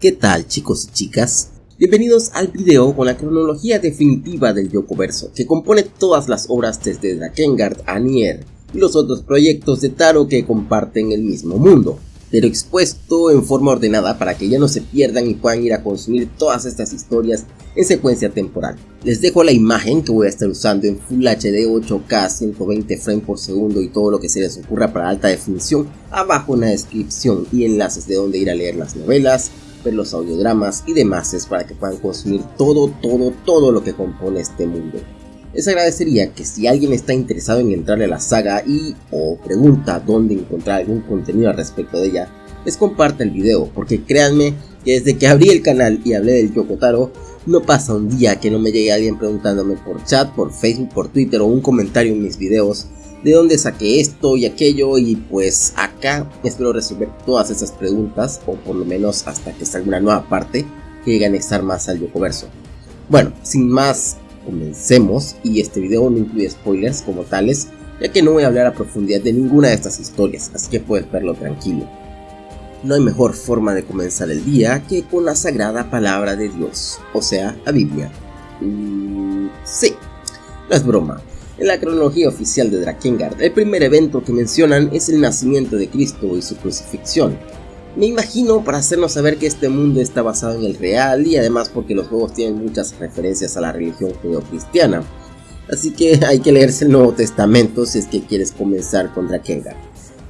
¿Qué tal chicos y chicas? Bienvenidos al video con la cronología definitiva del Yokoverso, que compone todas las obras desde Drakengard a Nier y los otros proyectos de Taro que comparten el mismo mundo, pero expuesto en forma ordenada para que ya no se pierdan y puedan ir a consumir todas estas historias en secuencia temporal. Les dejo la imagen que voy a estar usando en Full HD 8K 120 frames por segundo y todo lo que se les ocurra para alta definición abajo en la descripción y enlaces de donde ir a leer las novelas, ver los audiodramas y demás para que puedan consumir todo, todo, todo lo que compone este mundo. Les agradecería que si alguien está interesado en entrar a la saga y o pregunta dónde encontrar algún contenido al respecto de ella, les comparta el video, porque créanme que desde que abrí el canal y hablé del Yokotaro, no pasa un día que no me llegue alguien preguntándome por chat, por Facebook, por Twitter o un comentario en mis videos de dónde saqué esto y aquello y pues acá espero resolver todas esas preguntas o por lo menos hasta que salga una nueva parte que llegue a anexar más al Yokoverso. Bueno, sin más, comencemos y este video no incluye spoilers como tales ya que no voy a hablar a profundidad de ninguna de estas historias, así que puedes verlo tranquilo. No hay mejor forma de comenzar el día que con la sagrada palabra de Dios, o sea, la Biblia. Mm, sí, no es broma. En la cronología oficial de Drakengard, el primer evento que mencionan es el nacimiento de Cristo y su crucifixión. Me imagino para hacernos saber que este mundo está basado en el real y además porque los juegos tienen muchas referencias a la religión judeocristiana. Así que hay que leerse el Nuevo Testamento si es que quieres comenzar con Drakengard.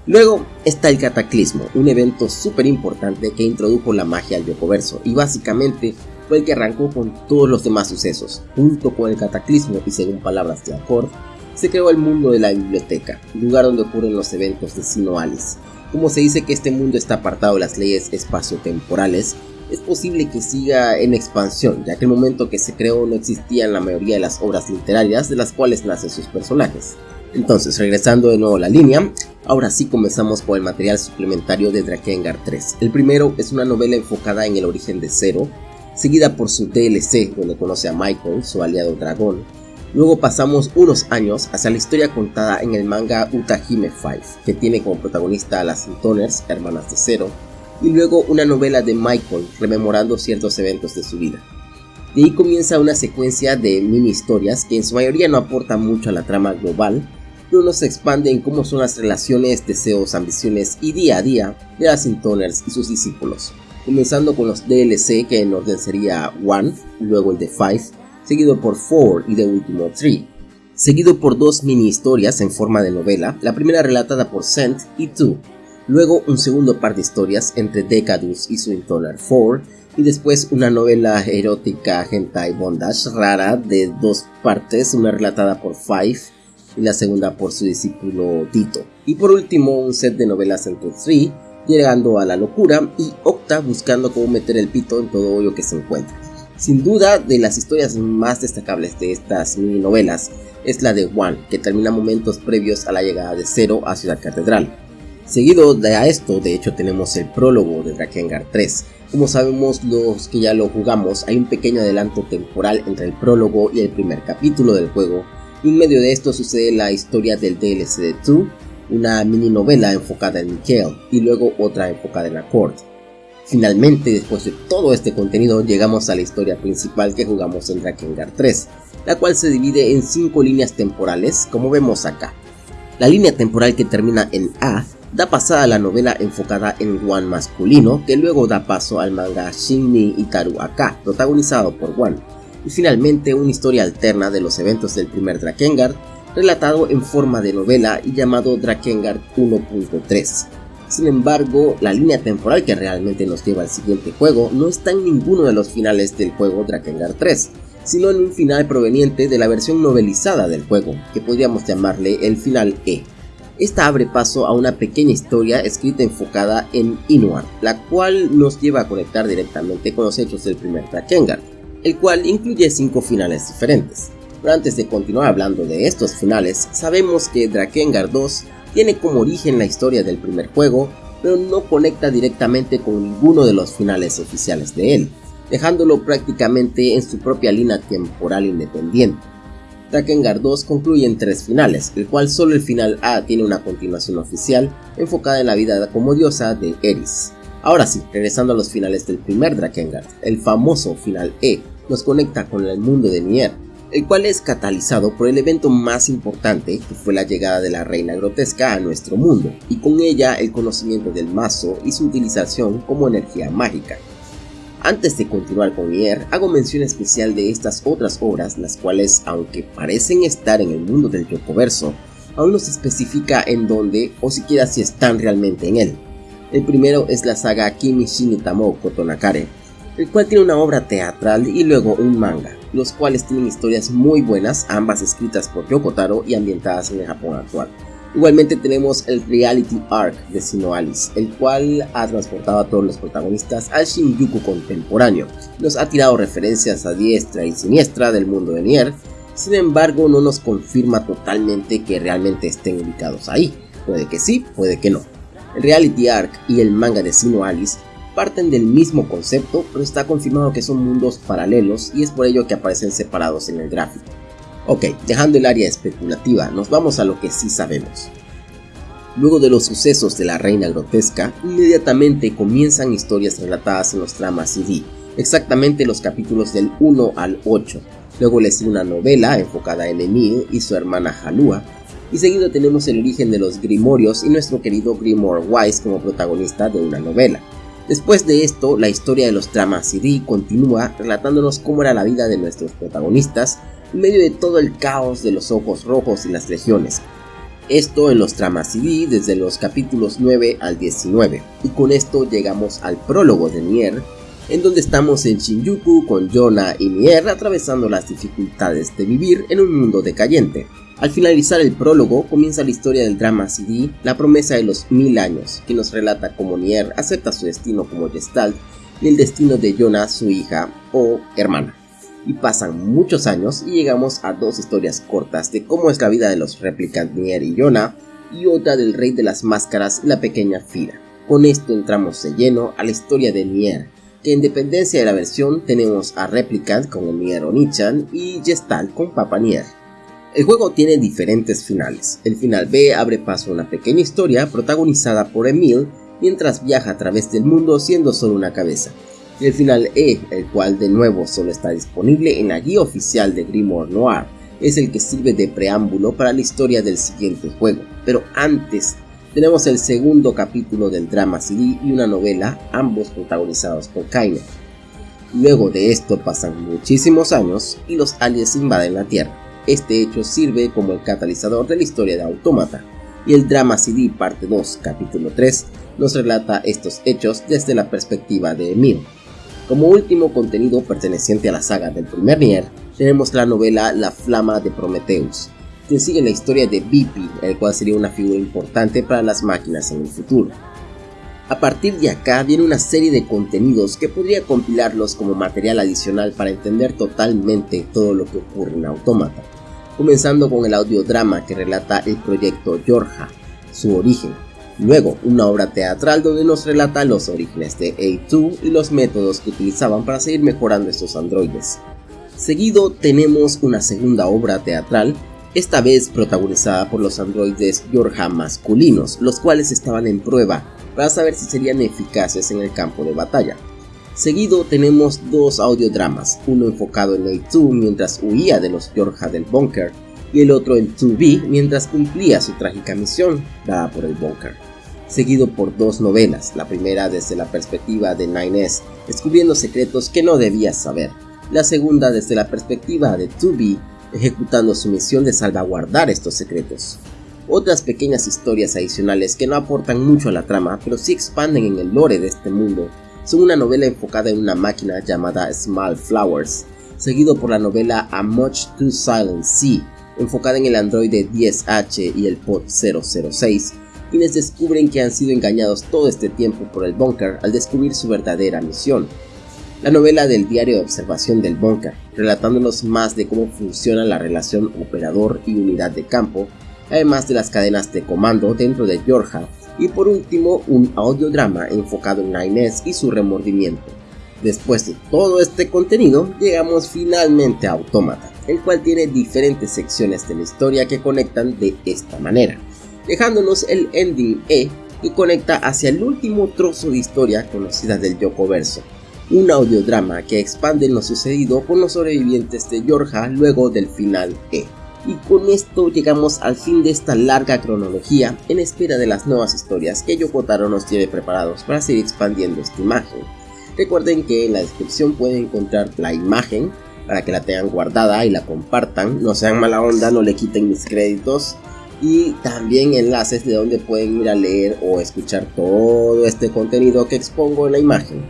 Luego está el Cataclismo, un evento súper importante que introdujo la magia al Yokoverso y básicamente fue el que arrancó con todos los demás sucesos. Junto con el Cataclismo y según palabras de Accord, se creó el mundo de la biblioteca, lugar donde ocurren los eventos de Sino Alice. Como se dice que este mundo está apartado de las leyes espaciotemporales, es posible que siga en expansión, ya que el momento que se creó no existían la mayoría de las obras literarias de las cuales nacen sus personajes. Entonces, regresando de nuevo a la línea, ahora sí comenzamos con el material suplementario de Drakengard 3. El primero es una novela enfocada en el origen de Zero, seguida por su DLC, donde conoce a Michael, su aliado dragón. Luego pasamos unos años hacia la historia contada en el manga Utahime 5, que tiene como protagonista a las Intoners, hermanas de Zero, y luego una novela de Michael rememorando ciertos eventos de su vida. De ahí comienza una secuencia de mini historias que en su mayoría no aportan mucho a la trama global, pero nos expande en cómo son las relaciones, deseos, ambiciones y día a día de las Intoners y sus discípulos. Comenzando con los DLC que en orden sería One, luego el de 5, seguido por 4 y de último 3. Seguido por dos mini historias en forma de novela, la primera relatada por Sent y 2. Luego un segundo par de historias entre Decadus y su Intoner 4 y después una novela erótica hentai bondage rara de dos partes, una relatada por 5 y la segunda por su discípulo Tito. Y por último un set de novelas entre 3, llegando a la locura y Octa buscando cómo meter el pito en todo hoyo que se encuentra. Sin duda de las historias más destacables de estas mini novelas es la de One, que termina momentos previos a la llegada de Zero a Ciudad Catedral. Seguido de a esto, de hecho, tenemos el prólogo de Drakengard 3. Como sabemos los que ya lo jugamos, hay un pequeño adelanto temporal entre el prólogo y el primer capítulo del juego, y en medio de esto sucede la historia del DLC de 2, una mini novela enfocada en Mikhail y luego otra enfocada en Accord. Finalmente, después de todo este contenido, llegamos a la historia principal que jugamos en Drakengard 3, la cual se divide en 5 líneas temporales, como vemos acá. La línea temporal que termina en A da pasada a la novela enfocada en One masculino, que luego da paso al manga Shinni Itaru Aka, protagonizado por One y finalmente una historia alterna de los eventos del primer Drakengard, relatado en forma de novela y llamado Drakengard 1.3. Sin embargo, la línea temporal que realmente nos lleva al siguiente juego no está en ninguno de los finales del juego Drakengard 3, sino en un final proveniente de la versión novelizada del juego, que podríamos llamarle el final E. Esta abre paso a una pequeña historia escrita enfocada en Inuar, la cual nos lleva a conectar directamente con los hechos del primer Drakengard el cual incluye 5 finales diferentes. Pero antes de continuar hablando de estos finales, sabemos que Drakengard 2 tiene como origen la historia del primer juego, pero no conecta directamente con ninguno de los finales oficiales de él, dejándolo prácticamente en su propia línea temporal independiente. Drakengard 2 concluye en tres finales, el cual solo el final A tiene una continuación oficial enfocada en la vida como diosa de Eris. Ahora sí, regresando a los finales del primer Drakengard, el famoso final E nos conecta con el mundo de Nier, el cual es catalizado por el evento más importante que fue la llegada de la reina grotesca a nuestro mundo, y con ella el conocimiento del mazo y su utilización como energía mágica. Antes de continuar con Nier, hago mención especial de estas otras obras, las cuales, aunque parecen estar en el mundo del Yokoverso, aún no se especifica en dónde o siquiera si están realmente en él. El primero es la saga Kimi Shinitamo Kotonakare, el cual tiene una obra teatral y luego un manga, los cuales tienen historias muy buenas, ambas escritas por Yoko Taro y ambientadas en el Japón actual. Igualmente tenemos el Reality Arc de Sino Alice, el cual ha transportado a todos los protagonistas al Shinjuku contemporáneo. Nos ha tirado referencias a diestra y siniestra del mundo de Nier, sin embargo no nos confirma totalmente que realmente estén ubicados ahí. Puede que sí, puede que no. El Reality Arc y el manga de Sino Alice parten del mismo concepto, pero está confirmado que son mundos paralelos y es por ello que aparecen separados en el gráfico. Ok, dejando el área especulativa, nos vamos a lo que sí sabemos. Luego de los sucesos de la reina grotesca, inmediatamente comienzan historias relatadas en los tramas CD, exactamente los capítulos del 1 al 8. Luego le sigue una novela enfocada en Emil y su hermana Halua, y seguido tenemos el origen de los Grimorios y nuestro querido Grimoire Wise como protagonista de una novela. Después de esto, la historia de los dramas CD continúa relatándonos cómo era la vida de nuestros protagonistas en medio de todo el caos de los ojos rojos y las legiones. Esto en los dramas CD desde los capítulos 9 al 19. Y con esto llegamos al prólogo de Nier, en donde estamos en Shinjuku con Yona y Nier atravesando las dificultades de vivir en un mundo decayente. Al finalizar el prólogo, comienza la historia del drama CD, La promesa de los mil años, que nos relata cómo Nier acepta su destino como Gestalt y el destino de Yona, su hija o hermana. Y pasan muchos años y llegamos a dos historias cortas de cómo es la vida de los replicant Nier y Yona, y otra del rey de las máscaras la pequeña Fira. Con esto entramos de lleno a la historia de Nier, que en dependencia de la versión tenemos a Replicant con Nier Onichan y Gestalt con Papa Nier. El juego tiene diferentes finales. El final B abre paso a una pequeña historia protagonizada por Emil mientras viaja a través del mundo siendo solo una cabeza. Y el final E, el cual de nuevo solo está disponible en la guía oficial de Grimoire Noir, es el que sirve de preámbulo para la historia del siguiente juego. Pero antes tenemos el segundo capítulo del drama CD y una novela, ambos protagonizados por Kaine. Luego de esto pasan muchísimos años y los aliens invaden la Tierra. Este hecho sirve como el catalizador de la historia de Autómata, y el drama CD parte 2, capítulo 3, nos relata estos hechos desde la perspectiva de Emil. Como último contenido perteneciente a la saga del primer Nier, tenemos la novela La Flama de Prometheus, que sigue la historia de Bipi, el cual sería una figura importante para las máquinas en el futuro. A partir de acá viene una serie de contenidos que podría compilarlos como material adicional para entender totalmente todo lo que ocurre en Autómata comenzando con el audiodrama que relata el proyecto Georgia, su origen. Luego, una obra teatral donde nos relata los orígenes de A2 y los métodos que utilizaban para seguir mejorando estos androides. Seguido tenemos una segunda obra teatral, esta vez protagonizada por los androides Georgia masculinos, los cuales estaban en prueba para saber si serían eficaces en el campo de batalla. Seguido tenemos dos audiodramas, uno enfocado en A2 mientras huía de los Georgia del Bunker y el otro en 2B mientras cumplía su trágica misión dada por el Bunker. Seguido por dos novelas, la primera desde la perspectiva de 9S, descubriendo secretos que no debía saber, la segunda desde la perspectiva de 2B, ejecutando su misión de salvaguardar estos secretos. Otras pequeñas historias adicionales que no aportan mucho a la trama, pero sí expanden en el lore de este mundo, son una novela enfocada en una máquina llamada Small Flowers, seguido por la novela A Much Too Silent Sea, enfocada en el androide 10H y el pod 006, quienes descubren que han sido engañados todo este tiempo por el Bunker al descubrir su verdadera misión. La novela del diario de observación del Bunker, relatándonos más de cómo funciona la relación operador y unidad de campo, además de las cadenas de comando dentro de Georgia y por último un audiodrama enfocado en Inés y su remordimiento. Después de todo este contenido, llegamos finalmente a Autómata, el cual tiene diferentes secciones de la historia que conectan de esta manera, dejándonos el ending E que conecta hacia el último trozo de historia conocida del Yokoverso, un audiodrama que expande lo sucedido con los sobrevivientes de Yorja luego del final E. Y con esto llegamos al fin de esta larga cronología en espera de las nuevas historias que Yokotaro nos tiene preparados para seguir expandiendo esta imagen. Recuerden que en la descripción pueden encontrar la imagen para que la tengan guardada y la compartan, no sean mala onda, no le quiten mis créditos y también enlaces de donde pueden ir a leer o escuchar todo este contenido que expongo en la imagen.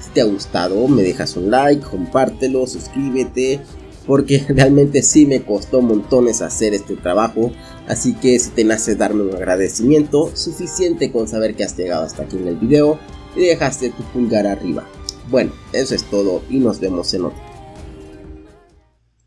Si te ha gustado, me dejas un like, compártelo, suscríbete, porque realmente sí me costó montones hacer este trabajo, así que si te nace darme un agradecimiento, suficiente con saber que has llegado hasta aquí en el video y dejaste tu pulgar arriba. Bueno, eso es todo y nos vemos en otro.